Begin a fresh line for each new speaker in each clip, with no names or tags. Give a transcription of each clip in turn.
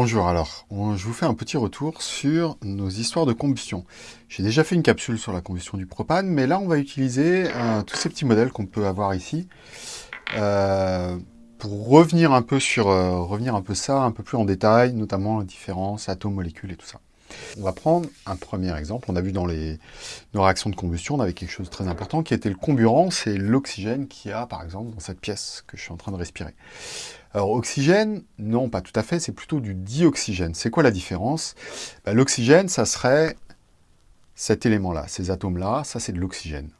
Bonjour, alors, je vous fais un petit retour sur nos histoires de combustion. J'ai déjà fait une capsule sur la combustion du propane, mais là on va utiliser euh, tous ces petits modèles qu'on peut avoir ici euh, pour revenir un peu sur euh, revenir un peu ça, un peu plus en détail, notamment la différence atomes, molécules et tout ça. On va prendre un premier exemple. On a vu dans nos réactions de combustion, on avait quelque chose de très important qui était le comburant, c'est l'oxygène qu'il y a par exemple dans cette pièce que je suis en train de respirer. Alors oxygène, non pas tout à fait, c'est plutôt du dioxygène. C'est quoi la différence? Ben, L'oxygène, ça serait cet élément-là, ces atomes-là, ça c'est de l'oxygène.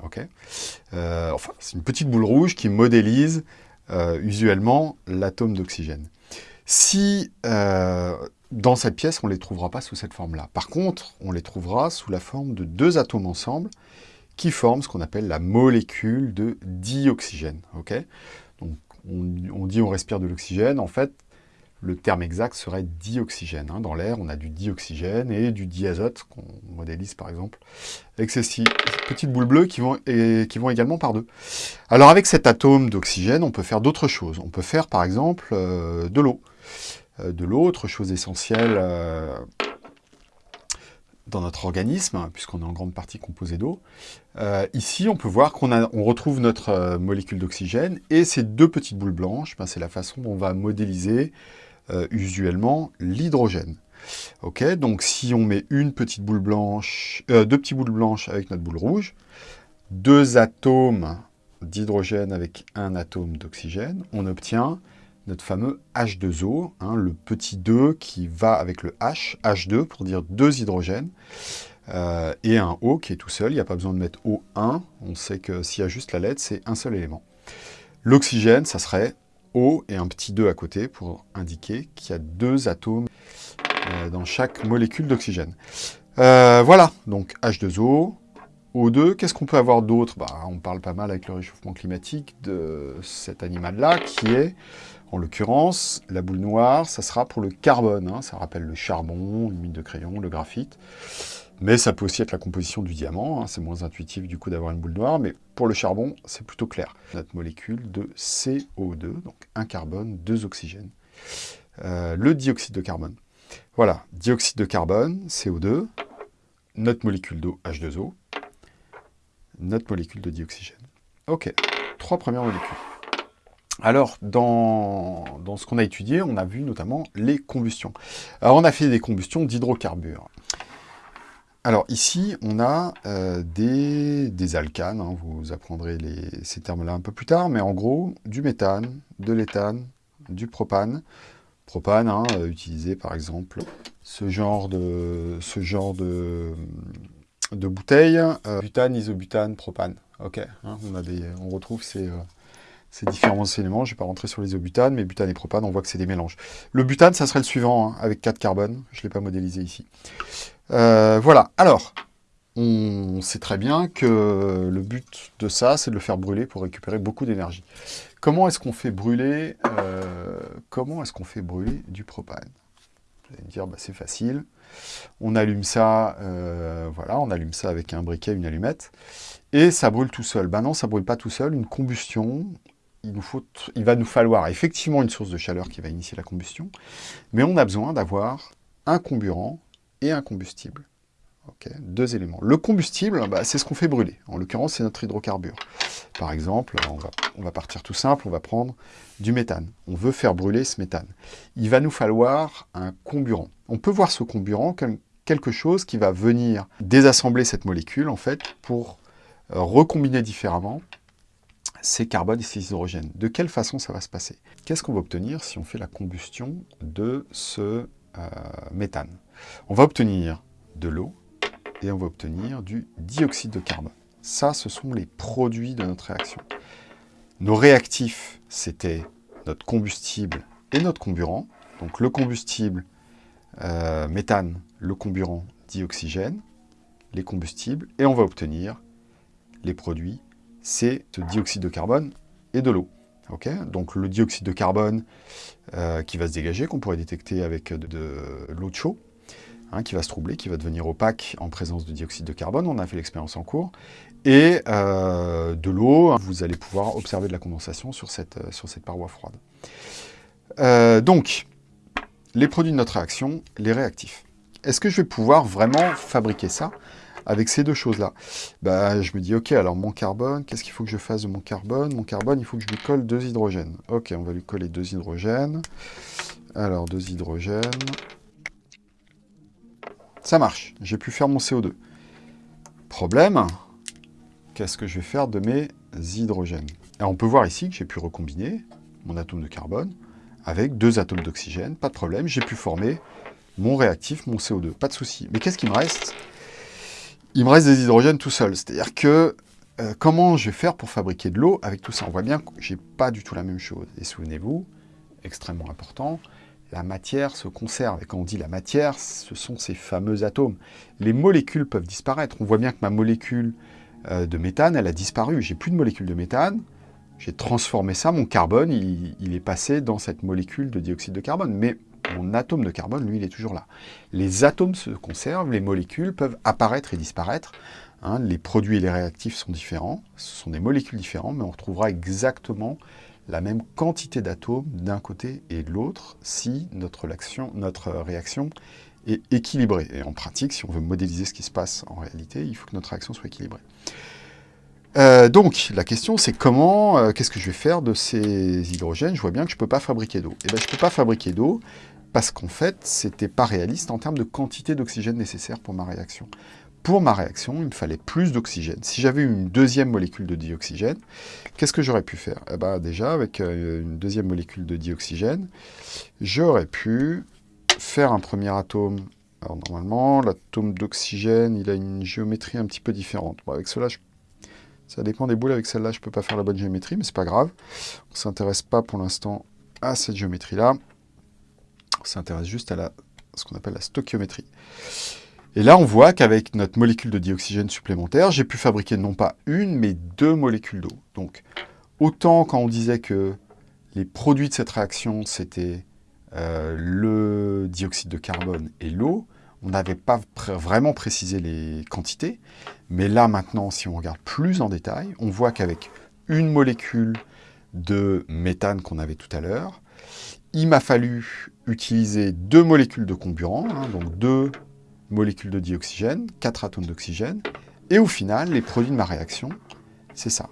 euh, enfin, c'est une petite boule rouge qui modélise euh, usuellement l'atome d'oxygène. Si euh, dans cette pièce, on ne les trouvera pas sous cette forme-là. Par contre, on les trouvera sous la forme de deux atomes ensemble qui forment ce qu'on appelle la molécule de dioxygène. Donc, on, dit on respire de l'oxygène. En fait, le terme exact serait dioxygène. Hein. Dans l'air, on a du dioxygène et du diazote, qu'on modélise par exemple, avec ces petites boules bleues qui vont, et, qui vont également par deux. Alors avec cet atome d'oxygène, on peut faire d'autres choses. On peut faire par exemple euh, de l'eau. Euh, de l'eau, autre chose essentielle euh, dans notre organisme, puisqu'on est en grande partie composé d'eau. Euh, ici, on peut voir qu'on on retrouve notre molécule d'oxygène, et ces deux petites boules blanches, ben, c'est la façon dont on va modéliser usuellement l'hydrogène. Ok, donc si on met une petite boule blanche, deux petites boules blanches avec notre boule rouge, deux atomes d'hydrogène avec un atome d'oxygène, on obtient notre fameux H2O, hein, le petit 2 qui va avec le H, H2 pour dire deux hydrogènes, euh, et un O qui est tout seul, il n'y a pas besoin de mettre O1, on sait que s'il y a juste la lettre, c'est un seul élément. L'oxygène, ça serait O et un petit 2 à côté pour indiquer qu'il y a deux atomes euh, dans chaque molécule d'oxygène. Euh, voilà, donc H2O, O2, qu'est-ce qu'on peut avoir d'autre? Bah, On parle pas mal avec le réchauffement climatique de cet animal-là, qui est en l'occurrence, la boule noire, ça sera pour le carbone. Hein. ça rappelle le charbon, le mine de crayon, le graphite. Mais ça peut aussi être la composition du diamant. Hein. c'est moins intuitif du coup d'avoir une boule noire. Mais pour le charbon, c'est plutôt clair. Notre molécule de CO2, donc un carbone, deux oxygènes. Euh, le dioxyde de carbone. Voilà, dioxyde de carbone, CO2, notre molécule d'eau, H2O, notre molécule de dioxygène. Ok, trois premières molécules. Alors, dans, ce qu'on a étudié, on a vu notamment les combustions. On a fait des combustions d'hydrocarbures. Alors, ici, on a euh, des, alcanes, hein. vous apprendrez ces termes-là un peu plus tard, mais en gros, du méthane, de l'éthane, du propane. Propane, hein, euh, utilisé par exemple ce genre de, ce bouteille, euh, butane, isobutane, propane. Ok, hein, des, on retrouve ces ces différents éléments. Je ne vais pas rentrer sur les isobutanes, mais butane et propane, on voit que c'est des mélanges. Le butane, ça serait le suivant, hein, avec 4 carbones. Je ne l'ai pas modélisé ici. Euh, voilà, alors, on sait très bien que le but de ça, c'est de le faire brûler pour récupérer beaucoup d'énergie. Comment est-ce qu'on fait brûler euh, est-ce fait brûler du propane? Vous allez me dire, bah, c'est facile. On allume ça, euh, voilà, on allume ça avec un briquet, une allumette, et ça brûle tout seul. Ben non, ça brûle pas tout seul. Une combustion, il, va nous falloir effectivement une source de chaleur qui va initier la combustion, mais on a besoin d'avoir un comburant et un combustible. deux éléments. Le combustible, bah, c'est ce qu'on fait brûler. En l'occurrence, c'est notre hydrocarbure. Par exemple, on va, on va, partir tout simple, on va prendre du méthane. On veut faire brûler ce méthane. Il va nous falloir un comburant. On peut voir ce comburant comme quelque chose qui va venir désassembler cette molécule, en fait, pour euh, recombiner différemment ces carbones et ces hydrogènes. De quelle façon ça va se passer? Qu'est-ce qu'on va obtenir si on fait la combustion de ce euh, méthane? On va obtenir de l'eau et on va obtenir du dioxyde de carbone. Ça, ce sont les produits de notre réaction. Nos réactifs, c'était notre combustible et notre comburant. Donc le combustible, euh, méthane, le comburant, dioxygène, les combustibles, et on va obtenir les produits c'est ce dioxyde de carbone et de l'eau. Donc le dioxyde de carbone euh, qui va se dégager, qu'on pourrait détecter avec de, l'eau de chaud, hein, qui va se troubler, qui va devenir opaque en présence de dioxyde de carbone, on a fait l'expérience en cours, et euh, de l'eau, vous allez pouvoir observer de la condensation sur cette, euh, sur cette paroi froide. donc, les produits de notre réaction, les réactifs. Est-ce que je vais pouvoir vraiment fabriquer ça? Avec ces deux choses-là bah, Je me dis, ok, alors mon carbone, qu'est-ce qu'il faut que je fasse de mon carbone? Mon carbone, il faut que je lui colle deux hydrogènes. Ok, on va lui coller deux hydrogènes. Alors, deux hydrogènes. Ça marche, j'ai pu faire mon CO2. Problème, qu'est-ce que je vais faire de mes hydrogènes? Et on peut voir ici que j'ai pu recombiner mon atome de carbone avec deux atomes d'oxygène, pas de problème, j'ai pu former mon réactif, mon CO2, pas de souci. Mais qu'est-ce qu'il me reste? Il me reste des hydrogènes tout seul, c'est-à-dire que euh, comment je vais faire pour fabriquer de l'eau avec tout ça? On voit bien que j'ai pas du tout la même chose. Et souvenez-vous, extrêmement important, la matière se conserve. Et quand on dit la matière, ce sont ces fameux atomes. Les molécules peuvent disparaître. On voit bien que ma molécule euh, de méthane, elle a disparu. J'ai plus de molécule de méthane. J'ai transformé ça, mon carbone, il, est passé dans cette molécule de dioxyde de carbone. Mais mon atome de carbone, lui, il est toujours là. Les atomes se conservent, les molécules peuvent apparaître et disparaître. Hein. les produits et les réactifs sont différents, ce sont des molécules différentes, mais on retrouvera exactement la même quantité d'atomes d'un côté et de l'autre si notre, notre réaction est équilibrée. Et en pratique, si on veut modéliser ce qui se passe en réalité, il faut que notre réaction soit équilibrée. Euh, donc, la question, c'est comment, euh, qu'est-ce que je vais faire de ces hydrogènes? Je vois bien que je ne peux pas fabriquer d'eau. Eh bien, je ne peux pas fabriquer d'eau parce qu'en fait, ce n'était pas réaliste en termes de quantité d'oxygène nécessaire pour ma réaction. Pour ma réaction, il me fallait plus d'oxygène. Si j'avais une deuxième molécule de dioxygène, qu'est-ce que j'aurais pu faire? Eh ben, Déjà, avec euh, une deuxième molécule de dioxygène, j'aurais pu faire un premier atome. Alors normalement, l'atome d'oxygène, il a une géométrie un petit peu différente. avec cela, ça dépend des boules, avec celle-là, je ne peux pas faire la bonne géométrie, mais c'est pas grave. On ne s'intéresse pas pour l'instant à cette géométrie-là. On s'intéresse juste à la, ce qu'on appelle la stoichiométrie. Et là, on voit qu'avec notre molécule de dioxygène supplémentaire, j'ai pu fabriquer non pas une, mais deux molécules d'eau. Donc, autant quand on disait que les produits de cette réaction, c'était euh, le dioxyde de carbone et l'eau, on n'avait pas vraiment précisé les quantités, mais là maintenant, si on regarde plus en détail, on voit qu'avec une molécule de méthane qu'on avait tout à l'heure, il m'a fallu utiliser deux molécules de comburant, hein, donc deux molécules de dioxygène, quatre atomes d'oxygène, et au final, les produits de ma réaction, c'est ça.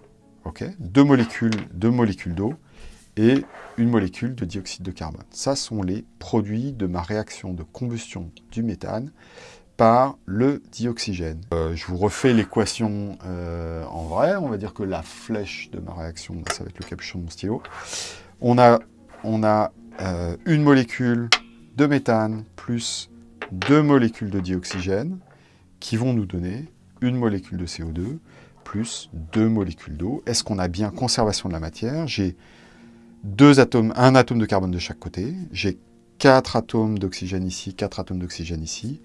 deux molécules, deux molécules d'eau, et une molécule de dioxyde de carbone. Ça sont les produits de ma réaction de combustion du méthane par le dioxygène. Euh, je vous refais l'équation euh, en vrai. On va dire que la flèche de ma réaction, ça va être le capuchon de mon stylo. On a, on a euh, une molécule de méthane plus deux molécules de dioxygène qui vont nous donner une molécule de CO2 plus deux molécules d'eau. Est-ce qu'on a bien conservation de la matière? J'ai deux atomes, un atome de carbone de chaque côté. J'ai quatre atomes d'oxygène ici, quatre atomes d'oxygène ici,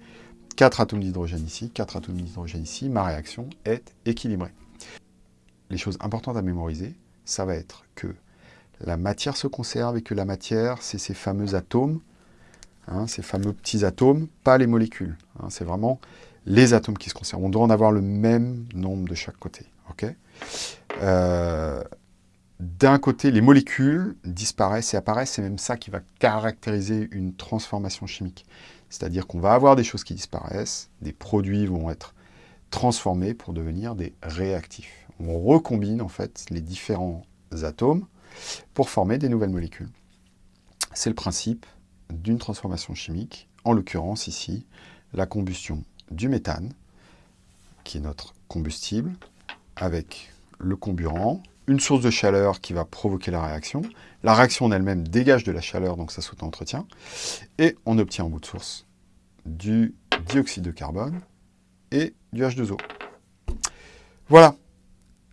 quatre atomes d'hydrogène ici, quatre atomes d'hydrogène ici. Ma réaction est équilibrée. Les choses importantes à mémoriser, ça va être que la matière se conserve et que la matière, c'est ces fameux atomes, hein, ces fameux petits atomes, pas les molécules. Hein. c'est vraiment les atomes qui se conservent. On doit en avoir le même nombre de chaque côté. euh, d'un côté, les molécules disparaissent et apparaissent, c'est même ça qui va caractériser une transformation chimique. C'est-à-dire qu'on va avoir des choses qui disparaissent, des produits vont être transformés pour devenir des réactifs. On recombine en fait les différents atomes pour former des nouvelles molécules. C'est le principe d'une transformation chimique, en l'occurrence ici, la combustion du méthane, qui est notre combustible, avec le comburant, une source de chaleur qui va provoquer la réaction. La réaction en elle-même dégage de la chaleur, donc ça s'auto-entretient. Et on obtient en bout de source du dioxyde de carbone et du H2O. Voilà.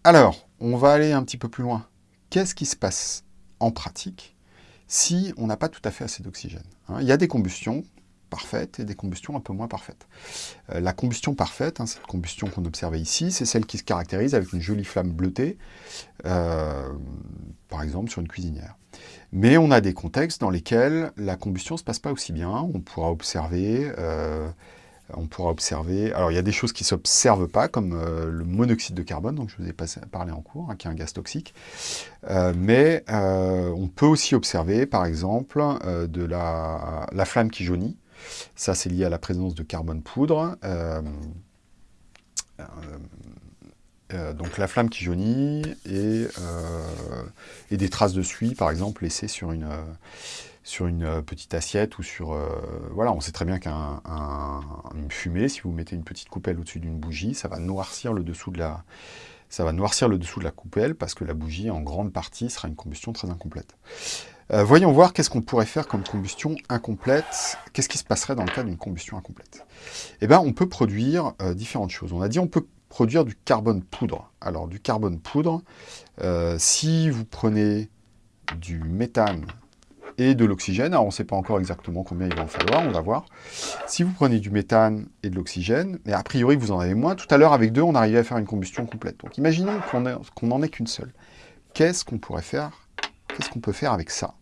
Alors, on va aller un petit peu plus loin. Qu'est-ce qui se passe en pratique si on n'a pas tout à fait assez d'oxygène hein? Il y a des combustions parfaites et des combustions un peu moins parfaites. Euh, la combustion parfaite, hein, cette combustion qu'on observait ici, c'est celle qui se caractérise avec une jolie flamme bleutée, euh, par exemple sur une cuisinière. Mais on a des contextes dans lesquels la combustion ne se passe pas aussi bien. On pourra observer euh, on pourra observer... Alors, il y a des choses qui ne s'observent pas, comme euh, le monoxyde de carbone, dont je vous ai parlé en cours, hein, qui est un gaz toxique. Euh, mais euh, on peut aussi observer, par exemple, de la, la, flamme qui jaunit. Ça, c'est lié à la présence de carbone poudre. donc la flamme qui jaunit et, des traces de suie, par exemple, laissées sur une, sur une euh, petite assiette ou sur... Euh, voilà, on sait très bien qu'une fumée, si vous mettez une petite coupelle au-dessus d'une bougie, ça va noircir le dessous de la... Ça va noircir le dessous de la coupelle parce que la bougie, en grande partie, sera une combustion très incomplète. Euh, voyons voir qu'est-ce qu'on pourrait faire comme combustion incomplète. Qu'est-ce qui se passerait dans le cas d'une combustion incomplète? Eh bien, on peut produire différentes choses. On a dit on peut produire du carbone poudre. Alors, du carbone poudre, si vous prenez du méthane et de l'oxygène. Alors, on ne sait pas encore exactement combien il va en falloir, on va voir. Si vous prenez du méthane et de l'oxygène, mais a priori, vous en avez moins. Tout à l'heure, avec deux, on arrivait à faire une combustion complète. Donc, imaginons qu'on n'en ait qu'une seule. Qu'est-ce qu'on pourrait faire? Qu'est-ce qu'on peut faire avec ça?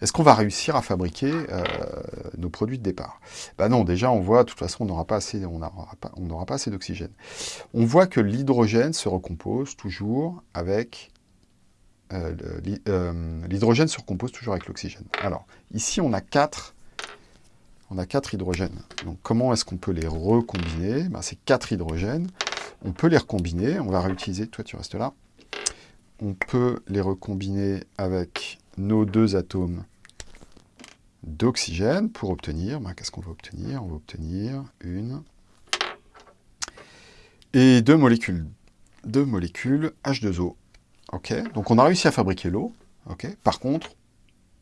Est-ce qu'on va réussir à fabriquer euh, nos produits de départ? Ben non, déjà, on voit, de toute façon, on n'aura pas assez, pas assez d'oxygène. On voit que l'hydrogène se recompose toujours avec euh, euh, l'hydrogène se recompose toujours avec l'oxygène. Alors, ici, on a quatre, on a quatre hydrogènes. Donc, comment est-ce qu'on peut les recombiner? Ben, Ces quatre hydrogènes, on peut les recombiner. On va réutiliser, toi tu restes là. On peut les recombiner avec nos deux atomes d'oxygène pour obtenir, ben, qu'est-ce qu'on va obtenir? On va obtenir une et deux molécules, deux molécules H2O. Ok, donc on a réussi à fabriquer l'eau. Ok, par contre,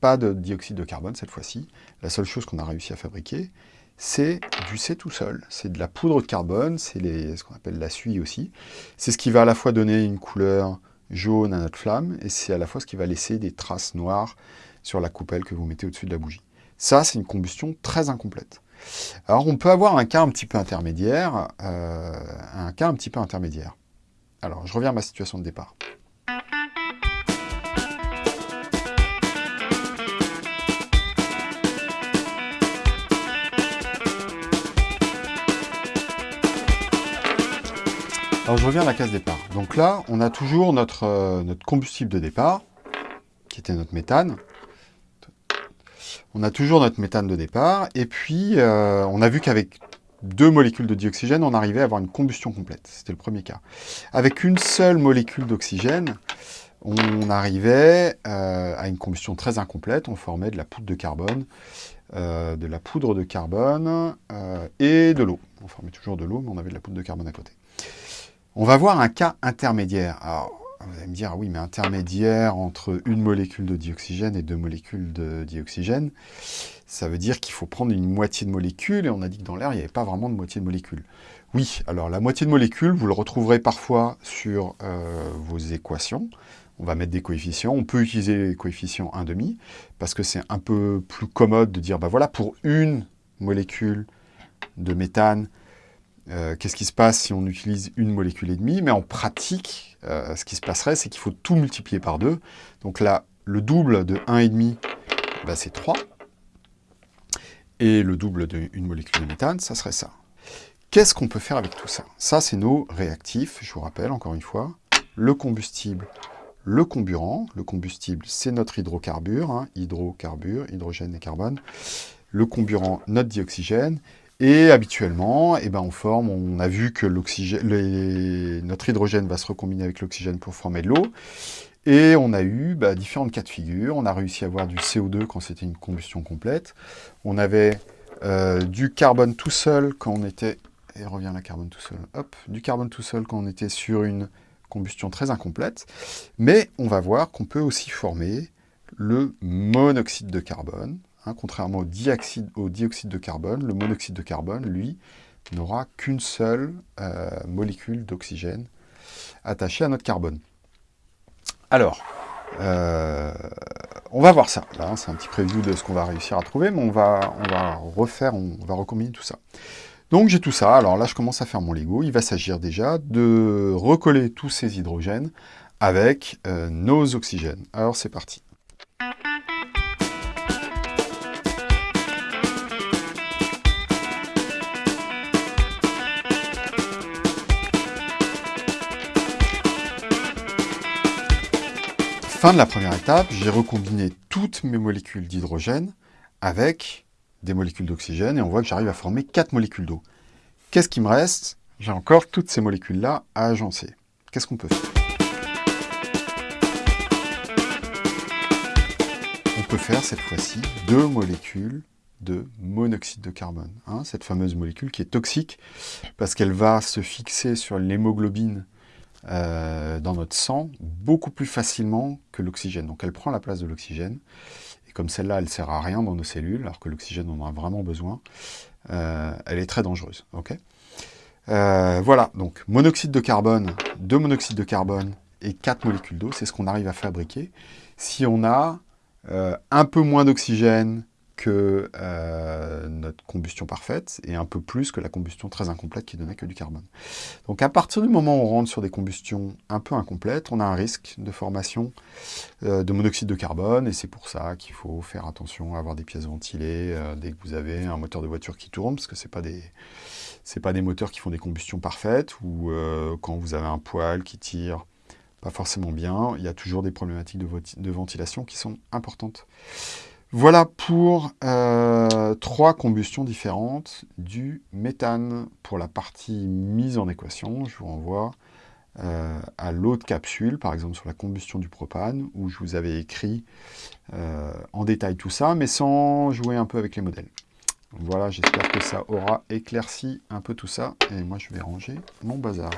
pas de dioxyde de carbone cette fois-ci. La seule chose qu'on a réussi à fabriquer, c'est du C tout seul. C'est de la poudre de carbone, c'est ce qu'on appelle la suie aussi. C'est ce qui va à la fois donner une couleur jaune à notre flamme, et c'est à la fois ce qui va laisser des traces noires sur la coupelle que vous mettez au-dessus de la bougie. Ça, c'est une combustion très incomplète. Alors, on peut avoir un cas un petit peu intermédiaire, euh, un cas un petit peu intermédiaire. Alors, je reviens à ma situation de départ. Alors je reviens à la case départ. Donc là, on a toujours notre, euh, notre combustible de départ, qui était notre méthane. On a toujours notre méthane de départ, et puis euh, on a vu qu'avec deux molécules de dioxygène, on arrivait à avoir une combustion complète. C'était le premier cas. Avec une seule molécule d'oxygène, on arrivait euh, à une combustion très incomplète. On formait de la poudre de carbone, de la poudre de carbone et de l'eau. On formait toujours de l'eau, mais on avait de la poudre de carbone à côté. On va voir un cas intermédiaire. Vous allez me dire, ah oui, mais intermédiaire entre une molécule de dioxygène et deux molécules de dioxygène, ça veut dire qu'il faut prendre une moitié de molécule, et on a dit que dans l'air, il n'y avait pas vraiment de moitié de molécule. Oui, alors la moitié de molécule, vous le retrouverez parfois sur euh, vos équations. On va mettre des coefficients. On peut utiliser les coefficients 1,5, parce que c'est un peu plus commode de dire, bah voilà, pour une molécule de méthane, euh, qu'est-ce qui se passe si on utilise une molécule et demie? Mais en pratique, euh, ce qui se passerait, c'est qu'il faut tout multiplier par 2. Donc là, le double de 1,5, bah, c'est 3. Et le double d'une molécule de méthane, ça serait ça. Qu'est-ce qu'on peut faire avec tout ça? Ça, c'est nos réactifs, je vous rappelle encore une fois. Le combustible, le comburant. Le combustible, c'est notre hydrocarbure, hein. hydrocarbure, hydrogène et carbone. Le comburant, notre dioxygène. Et habituellement, eh ben, on forme, on a vu que notre hydrogène va se recombiner avec l'oxygène pour former de l'eau. Et on a eu bah, différentes cas de figure. On a réussi à avoir du CO2 quand c'était une combustion complète. On avait euh, du carbone tout seul quand on était... Et la carbone tout seul. Hop, du carbone tout seul quand on était sur une combustion très incomplète. Mais on va voir qu'on peut aussi former le monoxyde de carbone, Hein, contrairement au dioxyde, de carbone, le monoxyde de carbone, lui, n'aura qu'une seule euh, molécule d'oxygène attachée à notre carbone. Alors, euh, on va voir ça. Hein, c'est un petit preview de ce qu'on va réussir à trouver, mais on va, on va refaire, on va recombiner tout ça. Donc j'ai tout ça, alors là je commence à faire mon Lego, il va s'agir déjà de recoller tous ces hydrogènes avec euh, nos oxygènes. Alors c'est parti. Fin de la première étape, j'ai recombiné toutes mes molécules d'hydrogène avec des molécules d'oxygène et on voit que j'arrive à former 4 molécules d'eau. Qu'est-ce qui me reste? J'ai encore toutes ces molécules-là à agencer. Qu'est-ce qu'on peut faire? On peut faire cette fois-ci deux molécules de monoxyde de carbone. Hein, cette fameuse molécule qui est toxique parce qu'elle va se fixer sur l'hémoglobine euh, dans notre sang beaucoup plus facilement que l'oxygène. Donc elle prend la place de l'oxygène. Et comme celle-là, elle ne sert à rien dans nos cellules, alors que l'oxygène, on en a vraiment besoin, euh, elle est très dangereuse. Euh, voilà, donc monoxyde de carbone, deux monoxydes de carbone et quatre molécules d'eau, c'est ce qu'on arrive à fabriquer. Si on a un peu moins d'oxygène, que euh, notre combustion parfaite et un peu plus que la combustion très incomplète qui donnait que du carbone. Donc à partir du moment où on rentre sur des combustions un peu incomplètes, on a un risque de formation euh, de monoxyde de carbone et c'est pour ça qu'il faut faire attention à avoir des pièces ventilées euh, dès que vous avez un moteur de voiture qui tourne parce que ce pas des pas des moteurs qui font des combustions parfaites ou quand vous avez un poêle qui tire pas forcément bien, il y a toujours des problématiques de ventilation qui sont importantes. Voilà pour euh, trois combustions différentes du méthane. Pour la partie mise en équation, je vous renvoie euh, à l'autre capsule, par exemple sur la combustion du propane, où je vous avais écrit euh, en détail tout ça, mais sans jouer un peu avec les modèles. Voilà, j'espère que ça aura éclairci un peu tout ça. Et moi, je vais ranger mon bazar.